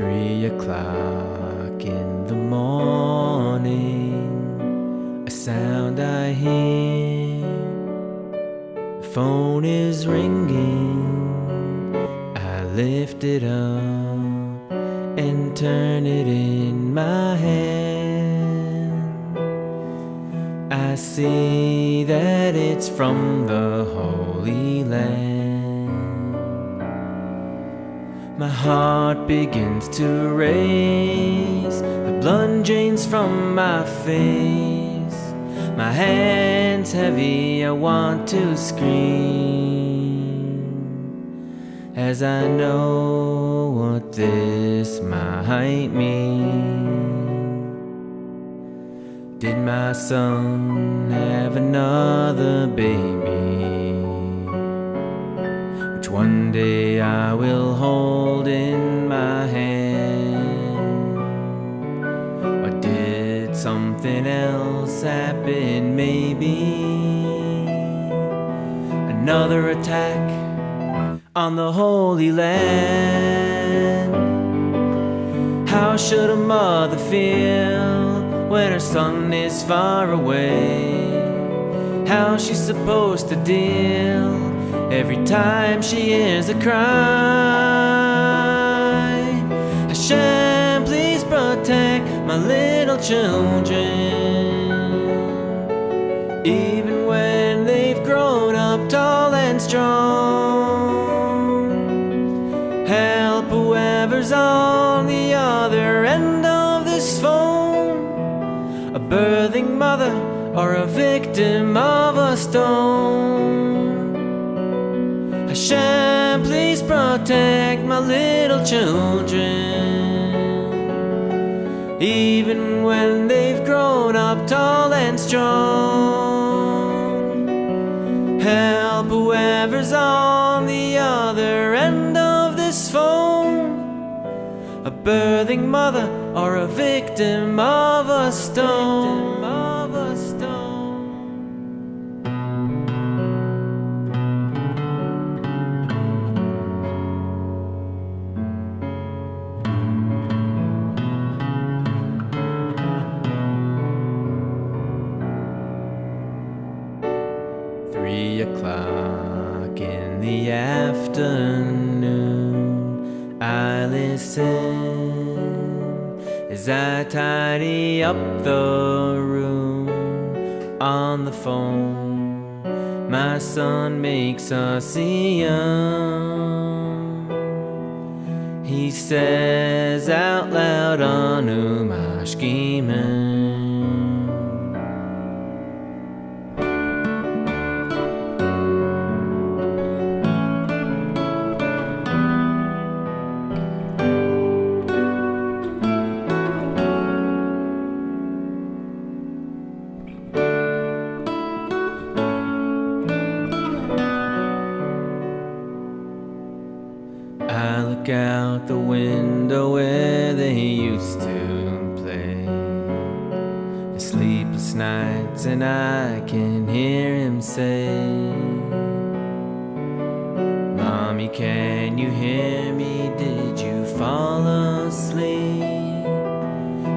Three o'clock in the morning, a sound I hear. The phone is ringing. I lift it up and turn it in my hand. I see that it's from the Holy Land. My heart begins to race, the blood drains from my face. My hands heavy, I want to scream as I know what this might mean. Did my son have another baby? One day I will hold in my hand? Or did something else happen? Maybe another attack on the Holy Land. How should a mother feel when her son is far away? How's she supposed to deal every time she hears a cry? Hashem, please protect my little children, even when they've grown up tall and strong. Help whoever's on the other end of this phone, a birthing mother or a victim of a stone. Hashem, please protect my little children, even when they've grown up tall and strong. Help whoever's on the other end of this phone, a birthing mother or a victim of a stone. The afternoon, I listen as I tidy up the room on the phone. My son makes a siyum. He says out loud, Anu mashkimen. Out the window where they used to play. The sleepless nights, and I can hear him say, Mommy, can you hear me? Did you fall asleep?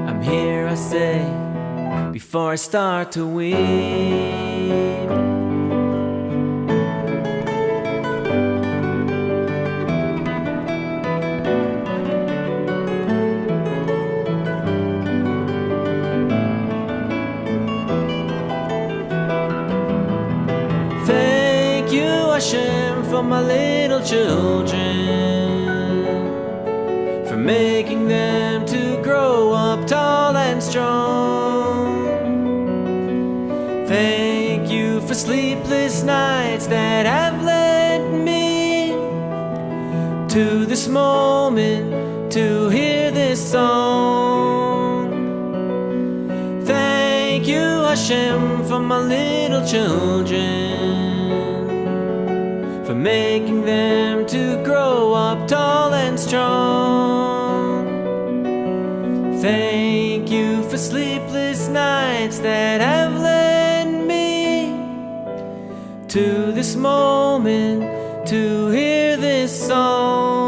I'm here, I say, before I start to weep. My little children, for making them to grow up tall and strong. Thank you for sleepless nights that have led me to this moment to hear this song. Thank you, Hashem, for my little children, for making them to grow up tall and strong. Thank you for sleepless nights that have led me to this moment to hear this song.